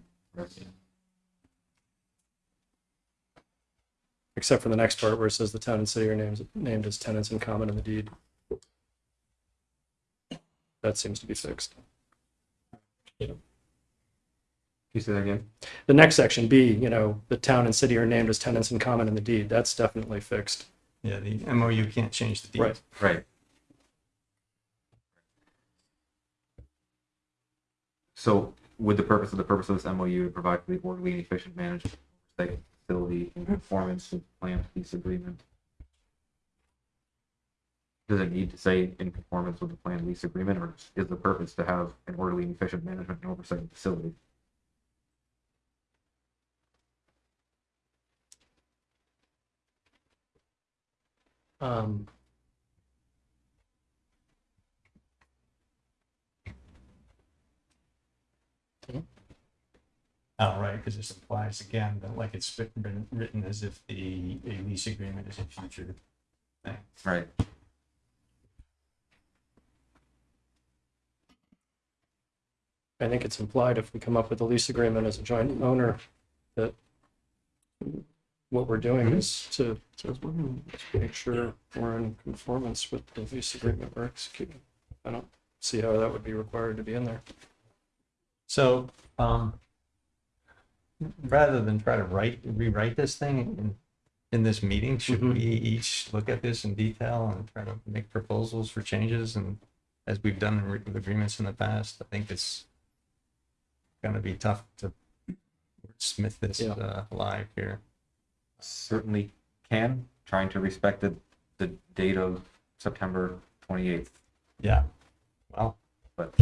Except for the next part where it says the town and city are named, named as tenants in common in the deed. That seems to be fixed. Can you say that again? The next section, B, you know, the town and city are named as tenants in common in the deed. That's definitely fixed. Yeah, the MOU can't change the deed. Right. Right. So would the purpose of the purpose of this MOU to provide for the orderly and efficient management of the facility in conformance with the planned lease agreement? Does it need to say in conformance with the planned lease agreement, or is the purpose to have an orderly and efficient management and oversight of the facility? Um, Oh, right, because this applies again, but like it's been- been written as if the a lease agreement is a future thing. Right. I think it's implied if we come up with a lease agreement as a joint owner, that what we're doing is to make sure we're in conformance with the lease agreement we're executing. I don't see how that would be required to be in there. So, um, rather than try to write, rewrite this thing in, in this meeting, should Mhm. we each look at this in detail and try to make proposals for changes and as we've done in re- with agreements in the past, I think it's gonna be tough to smith this, Yeah. uh, live here. Certainly can, trying to respect the, the date of September twenty-eighth. Yeah, well, But-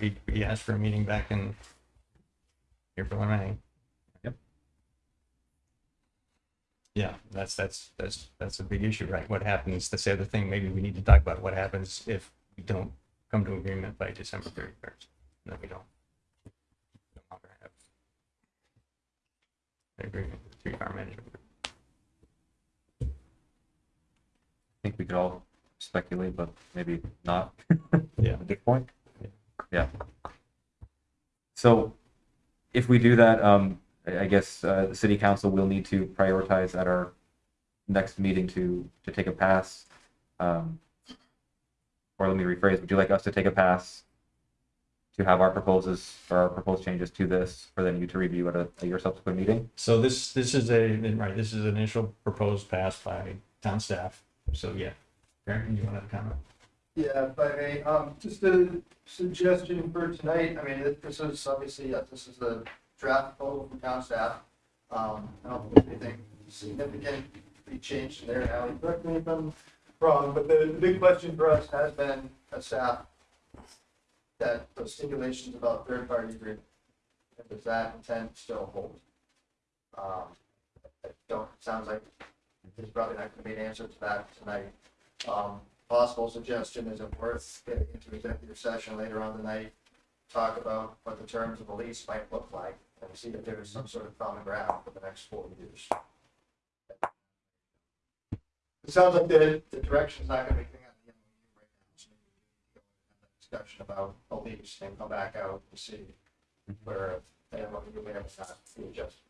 we, we asked for a meeting back in April or May. Yep. Yeah, that's, that's, that's, that's a big issue, right? What happens, that's the other thing, maybe we need to talk about what happens if we don't come to agreement by December thirty-first, then we don't. no longer have an Agreement with the farm management. group. I think we could all speculate, but maybe not. Yeah. At this point? Yeah. So if we do that, um, I I guess, uh, the city council will need to prioritize at our next meeting to, to take a pass. Um, or let me rephrase, would you like us to take a pass to have our proposals or our proposed changes to this, for then you to review at a, at your subsequent meeting? So this, this is a, right, this is an initial proposed pass by town staff, so yeah. Karen, you want to comment? Yeah, if I may, um, just a suggestion for tonight, I mean, this is obviously, uh, this is a draft proposal from town staff. Um, I don't think anything significantly changed in there, Ally, correct me if I'm wrong, but the, the big question for us has been, as staff, that those stipulations about third-party agreement, and does that intent still hold? Um, I don't, it sounds like there's probably not gonna be an answer to that tonight. Um, possible suggestion, is it worth getting into executive session later on tonight? Talk about what the terms of the lease might look like and see if there's some sort of common ground for the next four years. It sounds like the, the direction's not gonna be clear on the MOU right now, so we can have that discussion about a lease and come back out to see where the MOU may have not be adjusted.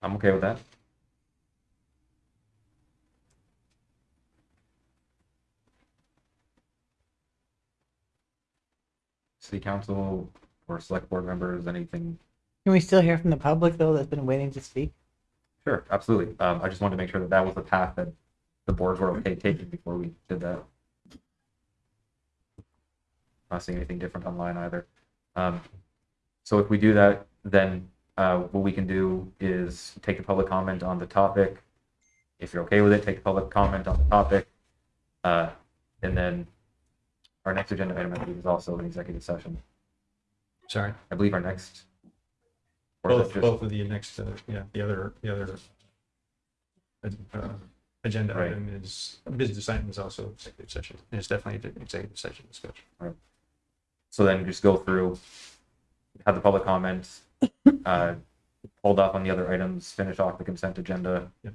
I'm okay with that. City council or select board members, anything? Can we still hear from the public though that's been waiting to speak? Sure, absolutely. Um, I just wanted to make sure that that was the path that the boards were okay taking before we did that. Not seeing anything different online either. Um, so if we do that, then uh, what we can do is take a public comment on the topic. If you're okay with it, take a public comment on the topic. Uh, and then our next agenda item, I believe, is also an executive session. Sorry. I believe our next. or is it Both, just- both of the next, uh, yeah, the other, the other uh, agenda Right. item is, business item is also executive session. And It's definitely an executive session discussion. So then just go through, have the public comments, uh, hold off on the other items, finish off the consent agenda. Yep.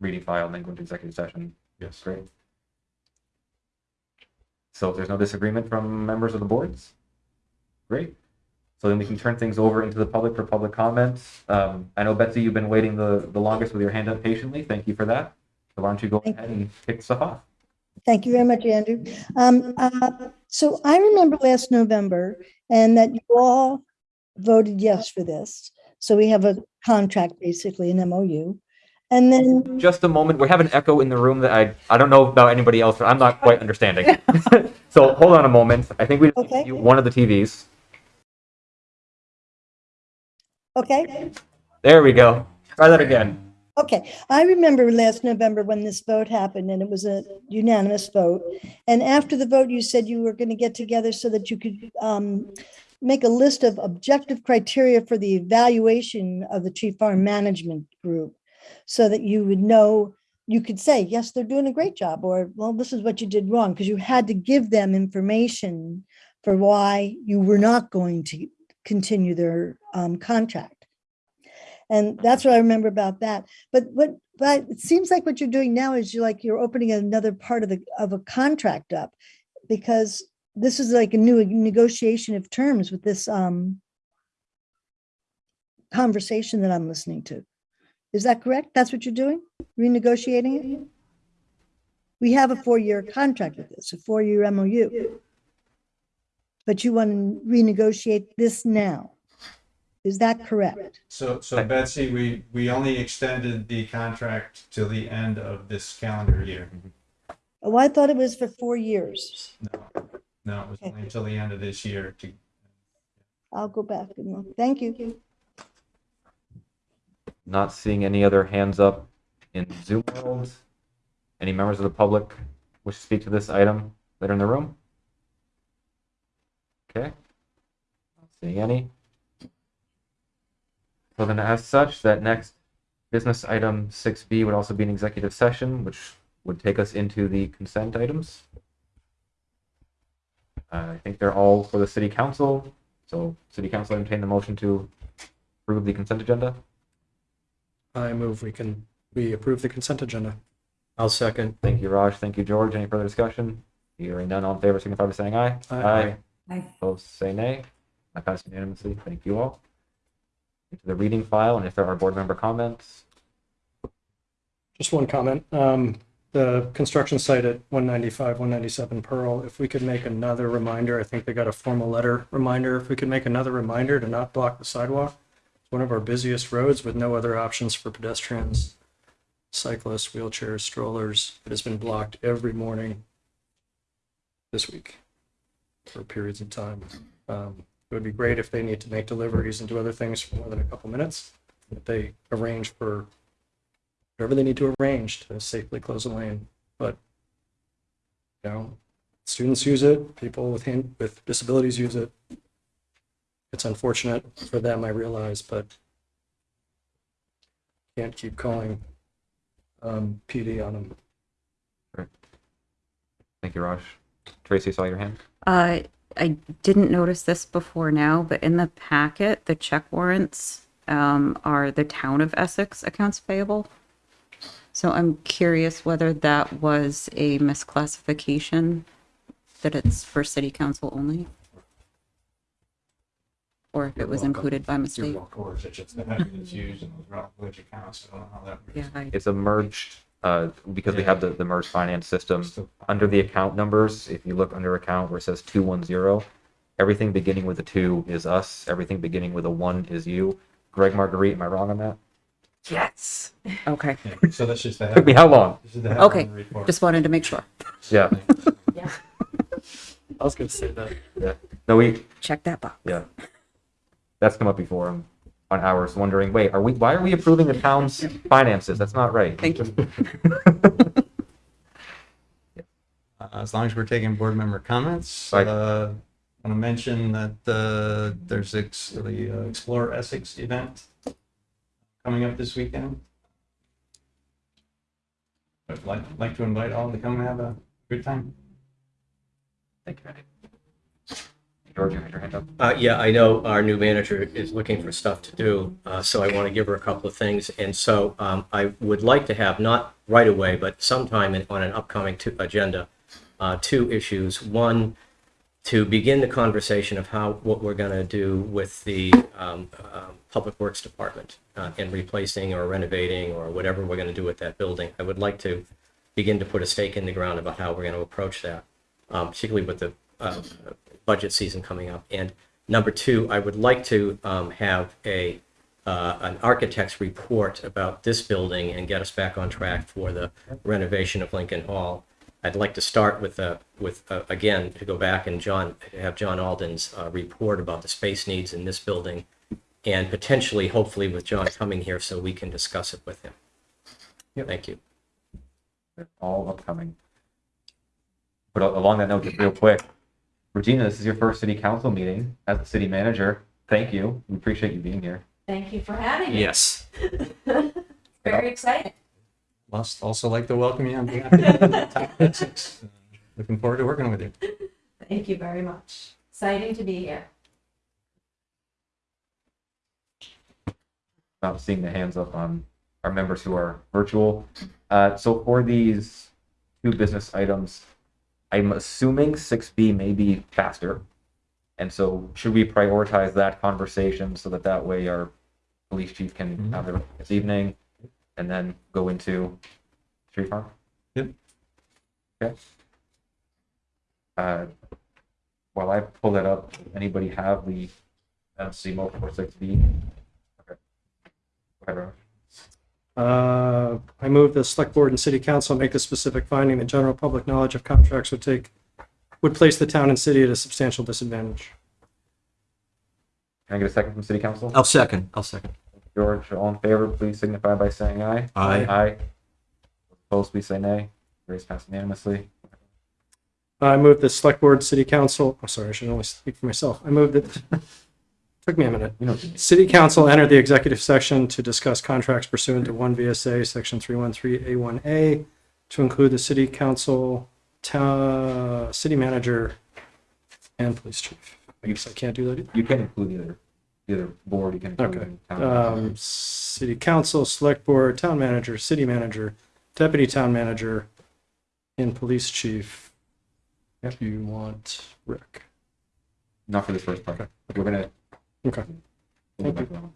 Reading file, and then go into executive session. Yes. Great. So if there's no disagreement from members of the boards, great. So then we can turn things over into the public for public comments. Um, I know Betsy, you've been waiting the, the longest with your hand up patiently. Thank you for that. So why don't you go Thank ahead and kick stuff off? Thank you very much, Andrew. Um, uh, so I remember last November and that you all voted yes for this. So we have a contract, basically an MOU. And then, just a moment. We have an echo in the room that I I don't know about anybody else, but I'm not quite understanding. so hold on a moment. I think we Okay. one of the TVs. okay, There we go. Try that again. okay. I remember last November when this vote happened and it was a unanimous vote. And after the vote, you said you were going to get together so that you could um, make a list of objective criteria for the evaluation of the tree farm management group so that you would know, you could say, yes, they're doing a great job, or, well, this is what you did wrong, because you had to give them information for why you were not going to continue their um, contract. And that's what I remember about that. But what, but it seems like what you're doing now is you're like, you're opening another part of the, of a contract up because this is like a new negotiation of terms with this um conversation that I'm listening to. Is that correct? That's what you're doing? Renegotiating it? We have a four-year contract with this, a four-year MOU. But you want to renegotiate this now. Is that correct? So, so Betsy, we, we only extended the contract till the end of this calendar year. Oh, I thought it was for four years. No, no, it was only until the end of this year to, I'll go back and look. Thank you. Not seeing any other hands up in Zoom world. Any members of the public wish to speak to this item that are in the room? Okay. Not seeing any. So then as such, that next business item six B would also be an executive session, which would take us into the consent items. Uh, I think they're all for the city council, so city council entertain the motion to approve the consent agenda. I move we can, we approve the consent agenda. I'll second. Thank you, Raj. Thank you, George. Any further discussion? Hearing none, all in favor, signify by saying aye. Aye. Aye. Opposed, say nay. I pass unanimously. Thank you all. Into the reading file, and if there are board member comments, Just one comment. Um, the construction site at 195, 197 Pearl, if we could make another reminder, I think they got a formal letter reminder. If we could make another reminder to not block the sidewalk, one of our busiest roads with no other options for pedestrians, cyclists, wheelchairs, strollers. It has been blocked every morning this week for periods of time. Um, It would be great if they need to make deliveries and do other things for more than a couple minutes. If they arrange for whatever they need to arrange to safely close a lane. But, you know, students use it, people with hand, with disabilities use it. It's unfortunate for them, I realize, but can't keep calling um, PD on them. Thank you, Raj. Tracy, saw your hand. Uh, I didn't notice this before now, but in the packet, the check warrants um, are the town of Essex accounts payable. So I'm curious whether that was a misclassification, that it's for city council only? Or if it was included by mistake? Of course, it's just the heading that's used in those Rockledge accounts, so I don't know how that. Yeah, I, It's a merged, uh, because we have the, the merged finance system. Under the account numbers, if you look under account where it says two one zero, everything beginning with a two is us, everything beginning with a one is you. Greg Marguerite, am I wrong on that? Yes. okay, Yeah, So that's just the. Took me how long? This is the Okay, report. just wanted to make sure. Yeah. I was gonna say that. No, we, Check that box. yeah. That's come up before on, on ours, wondering, wait, are we, why are we approving the town's finances? That's not right. Thank you. Uh, As long as we're taking board member comments, Right. uh, I want to mention that, uh, there's ex- the uh, Explore Essex event coming up this weekend. I'd like, like to invite all to come and have a good time. Thank you, Randy. George, you had your hand up? Uh, yeah, I know our new manager is looking for stuff to do, uh, so I want to give her a couple of things. And so um, I would like to have, not right away, but sometime in, on an upcoming agenda, uh, two issues. One, to begin the conversation of how, what we're going to do with the um, um, Public Works Department uh, in replacing or renovating or whatever we're going to do with that building. I would like to begin to put a stake in the ground about how we're going to approach that, um, particularly with the uh, budget season coming up. And number two, I would like to um, have a uh, an architect's report about this building and get us back on track for the renovation of Lincoln Hall. I'd like to start with uh, with uh, again to go back and John have John Alden's uh, report about the space needs in this building, and potentially, hopefully, with John coming here so we can discuss it with him. Yep. Thank you. all upcoming. But along that note, just real quick, Regina, this is your first city council meeting as the city manager. Thank you. We appreciate you being here. Thank you for having me. Yes. Very exciting. Must also like to welcome you on behalf of the town of Uh, Looking forward to working with you. Thank you very much. Exciting to be here. Not seeing the hands up on our members who are virtual. Uh, so for these two business items, I'm assuming six B may be faster. And so should we prioritize that conversation so that that way our police chief can Mhm. have it this evening and then go into tree farm? Yep. Okay. Uh, while I pull that up, anybody have the, uh, CMO four six B? Okay. Go ahead, Raj. Uh, I move the select board and city council make the specific finding that general public knowledge of contracts would take, would place the town and city at a substantial disadvantage. Can I get a second from city council? I'll second. I'll second. George, all in favor, please signify by saying aye. Aye. Aye. Opposed, please say nay. Raise passed unanimously. I move the select board, city council, I'm sorry, I should only speak for myself. I move that, took me a minute. You know, what you mean. City council enter the executive section to discuss contracts pursuant to one VSA, section 313A1A, to include the city council, ta, city manager, and police chief. I guess I can't do that either. you can include either, either board, you can include. Okay. town. Um, city council, select board, town manager, city manager, deputy town manager, and police chief. If you want Rick. Not for this first part. Okay. We're gonna. Okay. we'll go Thank back to that one.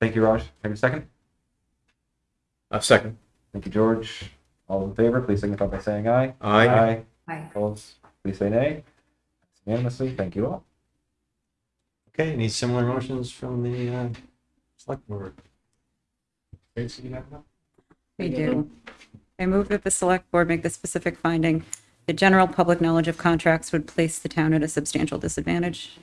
Thank you, Raj. Have a second? Uh, second. Thank you, George. All in favor, please signify by saying aye. Aye. Aye. Aye. Opposed, please say nay. Unanimously, thank you all. Okay, any similar motions from the uh, select board? Tracy, you have one? We do. I move that the select board make the specific finding that general public knowledge of contracts would place the town at a substantial disadvantage.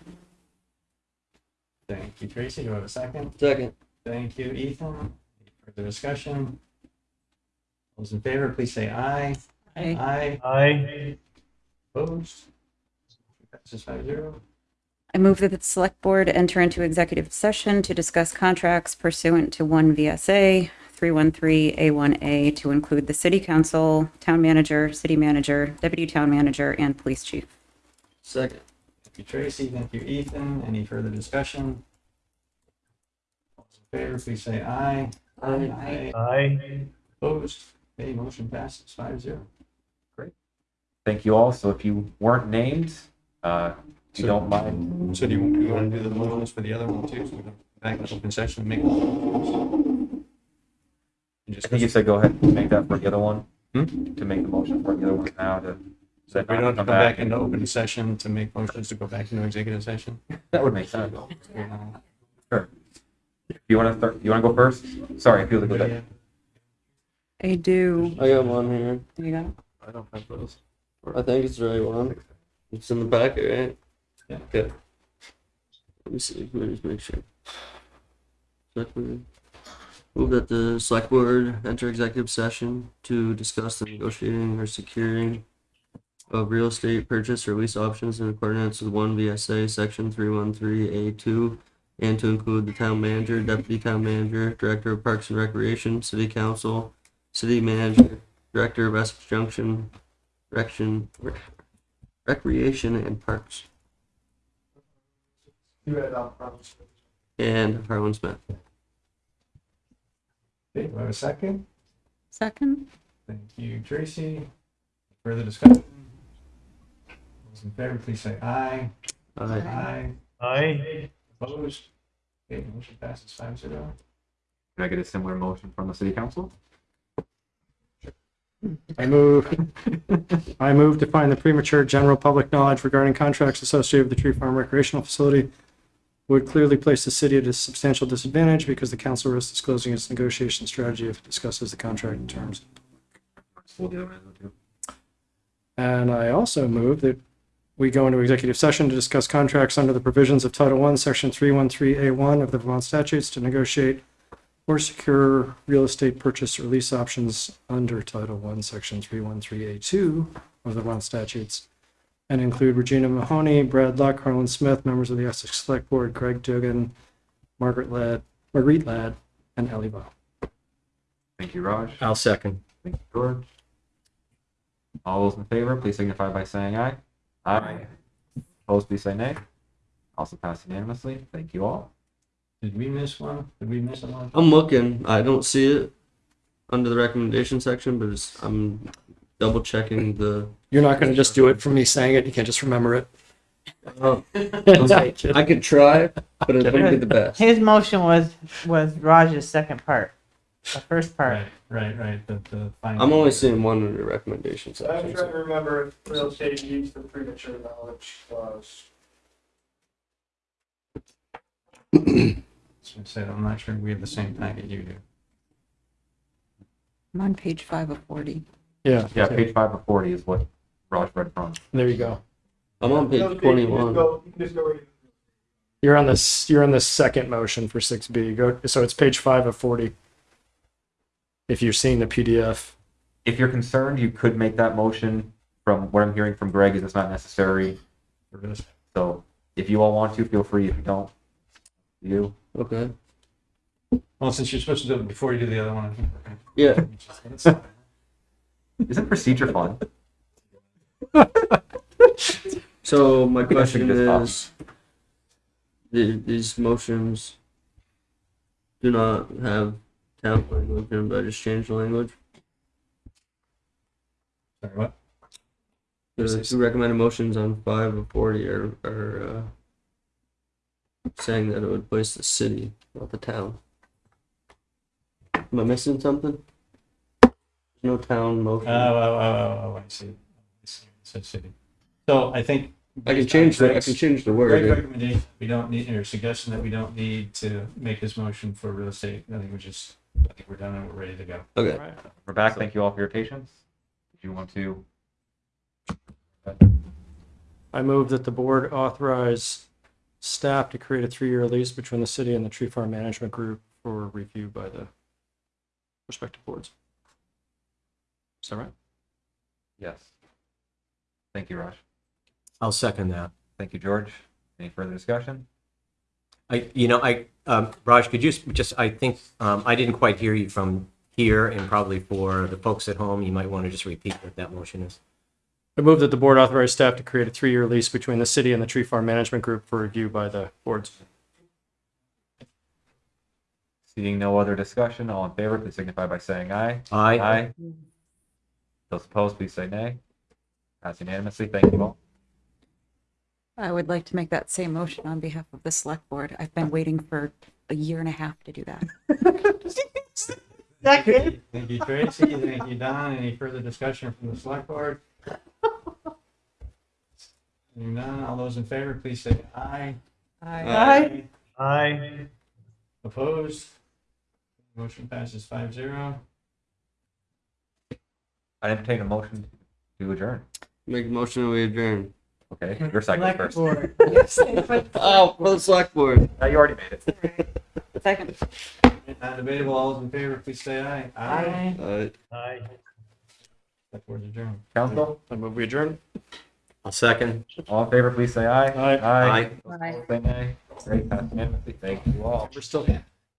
Thank you, Tracy. Do I have a second? Second. Thank you, Ethan. Any further discussion? Those in favor, please say aye. Aye. Aye. Aye. Opposed? Passes five zero. I move that the select board enter into executive session to discuss contracts pursuant to one VSA 313A1A to include the city council, town manager, city manager, deputy town manager, and police chief. Second. Thank you, Tracy. Thank you, Ethan. Any further discussion? All those in favor, please say aye. Aye. Aye. Opposed? Okay, motion passes five zero. Thank you all. So if you weren't named, uh, if you So- don't mind, So do you, you want to do the motions for the other one too? So we can back in open session and make. And I just- think you said go ahead and make that for the other one. Hmm? To make the motion for the other one now to. So we don't have to come back into open session to make motions to go back into executive session? That would make sense. Uh, If you want to start, you want to go first? Sorry, I feel like anybody that. I do. I got one here. You got it? I don't have those. I think it's the right one. It's in the packet, right? Yeah. Okay. Let me see. Let me just make sure. Select board. Move that the select board enter executive session to discuss the negotiating or securing of real estate purchase or lease options in accordance with one VSA section three one three A two and to include the town manager, deputy town manager, director of parks and recreation, city council, city manager, director of Essex Junction, Rection, Rec- Recreation and Parks, and Harlan Smith. Okay, do I have a second? Second? Thank you, Tracy. Further discussion? Those in favor, please say aye. Aye. Aye. Aye. Opposed? Okay, motion passes five zero. Can I get a similar motion from the city council? I move, I move to find the premature general public knowledge regarding contracts associated with the Tree Farm recreational facility would clearly place the city at a substantial disadvantage because the council risks disclosing its negotiation strategy if it discusses the contract terms. We'll do it, we'll do it. And I also move that we go into executive session to discuss contracts under the provisions of Title I, Section 313A1 of the Vermont statutes to negotiate or secure real estate purchase or lease options under Title I, Section 313A2 of the Vermont statutes, and include Regina Mahoney, Brad Luck, Harlan Smith, members of the Essex Select Board, Greg Duggan, Margaret Ladd, Marguerite Ladd, and Ellie Bow. Thank you, Raj. I'll second. Thank you, George. All those in favor, please signify by saying aye. Aye. Opposed, please say nay. Also passed unanimously. Thank you all. Did we miss one? Did we miss one? I'm looking. I don't see it under the recommendation section, but it's, I'm double checking the. You're not going to just do it from me saying it. You can't just remember it. Oh, I could try, but it wouldn't be the best. His motion was, was Raj's second part, the first part. Right, right, right, the, the. final- I'm only seeing one under recommendation section. to remember if real estate needs the premature knowledge clause. So I said, I'm not sure we have the same packet you do. I'm on page five of 40. Yeah. Yeah, page five of forty is what Raj read from. There you go. I'm on page twenty-one. You're on this, you're on the second motion for six B. Go, so it's page five of forty. If you're seeing the PDF. If you're concerned, you could make that motion. From what I'm hearing from Greg, is it's not necessary. For this. So if you all want to, feel free. If you don't, you. Okay. Well, since you're supposed to do it before you do the other one. I think we're Yeah. Isn't procedure fun? So my think I should question just stop. is, the, these motions do not have town language, and I just changed the language. Sorry, what? The two recommended motions on five of forty are, are, uh, saying that it would place the city, not the town. Am I missing something? No town Oh, motion. oh, oh, oh, oh, I see. I see. City. So I think I can change the, I can change the word. recommendation, we don't need, or suggestion that we don't need to make this motion for real estate. I think we're just, I think we're done and we're ready to go. Okay. All right. We're back. Thank you all for your patience. If you want to? I move that the board authorize staff to create a three-year lease between the city and the Tree Farm Management Group for review by the respective boards. Is that right? Yes. Thank you, Raj. I'll second that. Thank you, George. Any further discussion? I, you know, I, um, Raj, could you just, I think, um, I didn't quite hear you from here and probably for the folks at home, you might want to just repeat what that motion is. I move that the board authorize staff to create a three-year lease between the city and the Tree Farm Management Group for review by the boards. Seeing no other discussion, all in favor, please signify by saying aye. Aye. Aye. Those opposed, please say nay. Passed unanimously. Thank you all. I would like to make that same motion on behalf of the select board. I've been waiting for a year and a half to do that. Thank you, Tracy. Thank you, Don. Any further discussion from the select board? Seeing none, all those in favor, please say aye. Aye. Aye. Opposed? Motion passes five zero. I entertain a motion to adjourn. Make a motion that we adjourn. Okay, your second first. Oh, for the select board. No, you already made it. Second. Non-debatable, all those in favor, please say aye. Aye. Uh, Select board's adjourned. Council, I move we adjourn. I'll second. all in favor, please say aye. Aye. Aye. Aye. Those opposed, Say nay. Great, passed unanimously. Thank you all. We're still